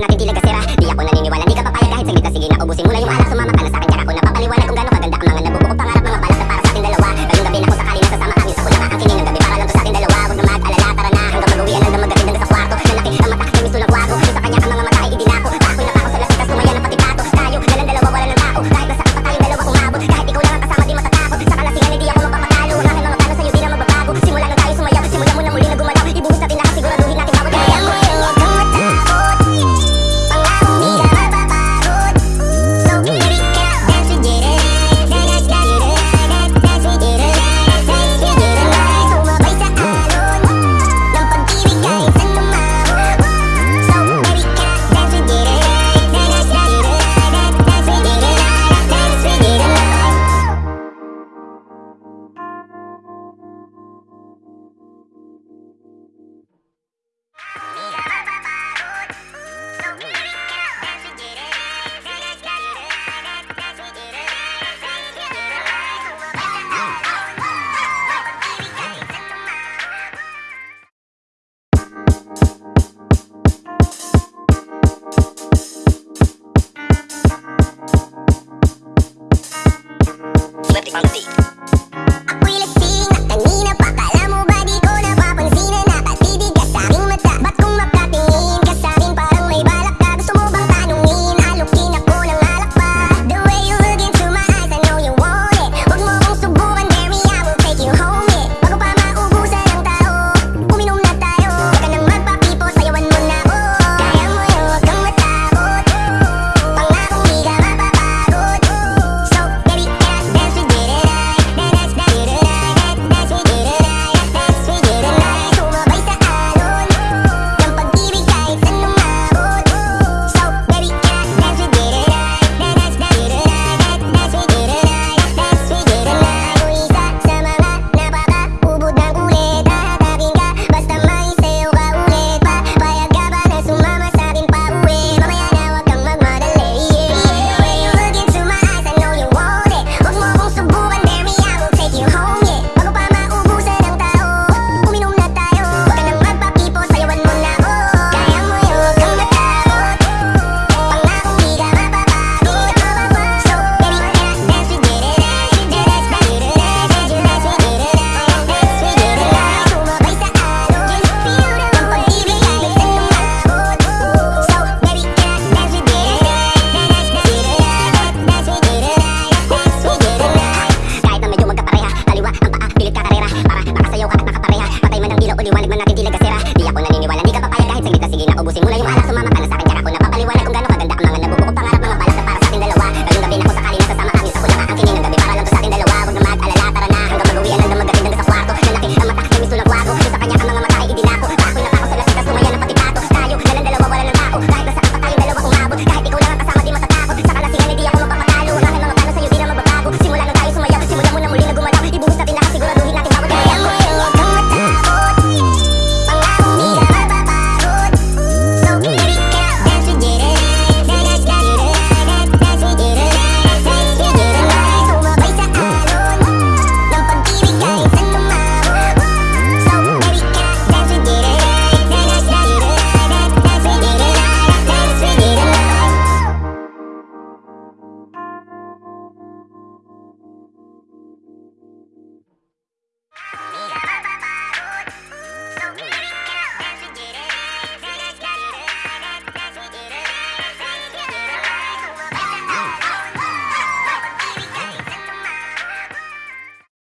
la titila